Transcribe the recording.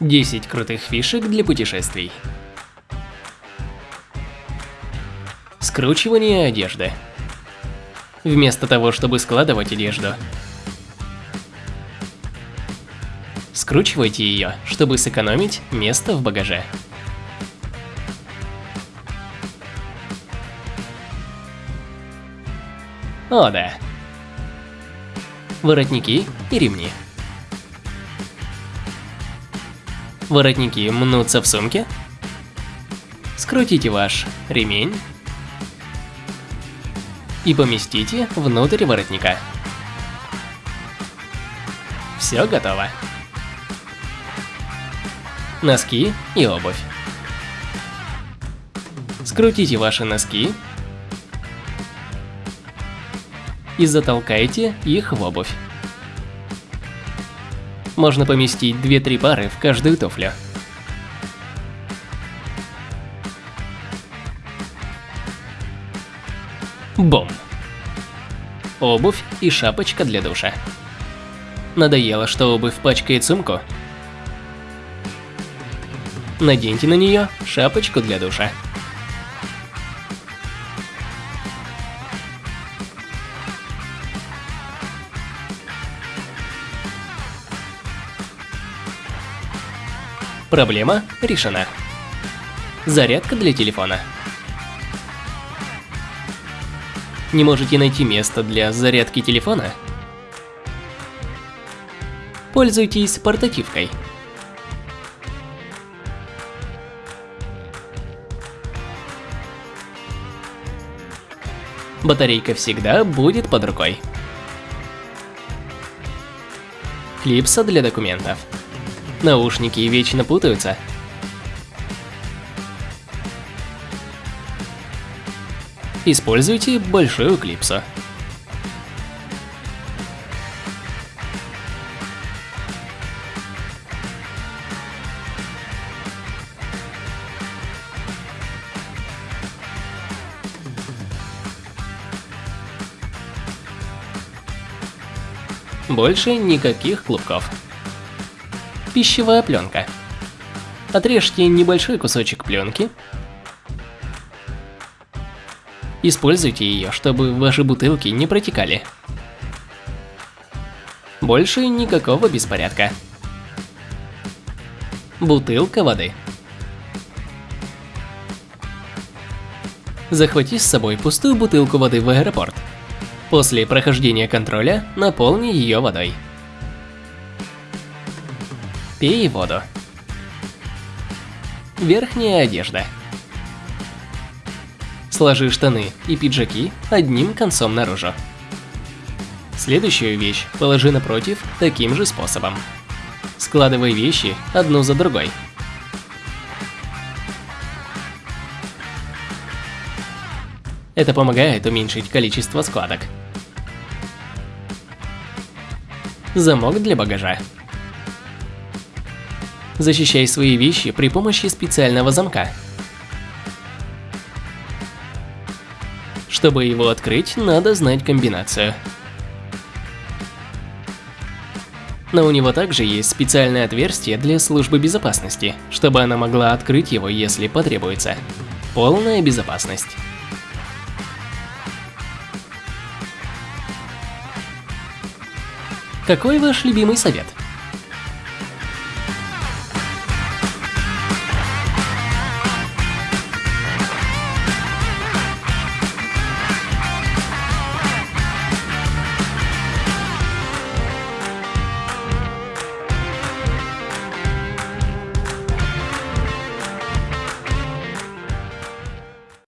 10 крутых фишек для путешествий. Скручивание одежды. Вместо того, чтобы складывать одежду, скручивайте ее, чтобы сэкономить место в багаже. О да. Воротники и ремни. Воротники мнутся в сумке. Скрутите ваш ремень и поместите внутрь воротника. Все готово. Носки и обувь. Скрутите ваши носки и затолкайте их в обувь можно поместить 2-3 пары в каждую туфлю. Бом. Обувь и шапочка для душа. Надоело, что обувь пачкает сумку? Наденьте на нее шапочку для душа. Проблема решена. Зарядка для телефона. Не можете найти место для зарядки телефона? Пользуйтесь портативкой. Батарейка всегда будет под рукой. Клипса для документов. Наушники вечно путаются. Используйте большую клипсу. Больше никаких клубков пищевая пленка. Отрежьте небольшой кусочек пленки. Используйте ее, чтобы ваши бутылки не протекали. Больше никакого беспорядка. Бутылка воды. Захвати с собой пустую бутылку воды в аэропорт. После прохождения контроля наполни ее водой. Пей воду. Верхняя одежда. Сложи штаны и пиджаки одним концом наружу. Следующую вещь положи напротив таким же способом. Складывай вещи одну за другой. Это помогает уменьшить количество складок. Замок для багажа. Защищай свои вещи при помощи специального замка. Чтобы его открыть, надо знать комбинацию. Но у него также есть специальное отверстие для службы безопасности, чтобы она могла открыть его, если потребуется. Полная безопасность. Какой ваш любимый совет?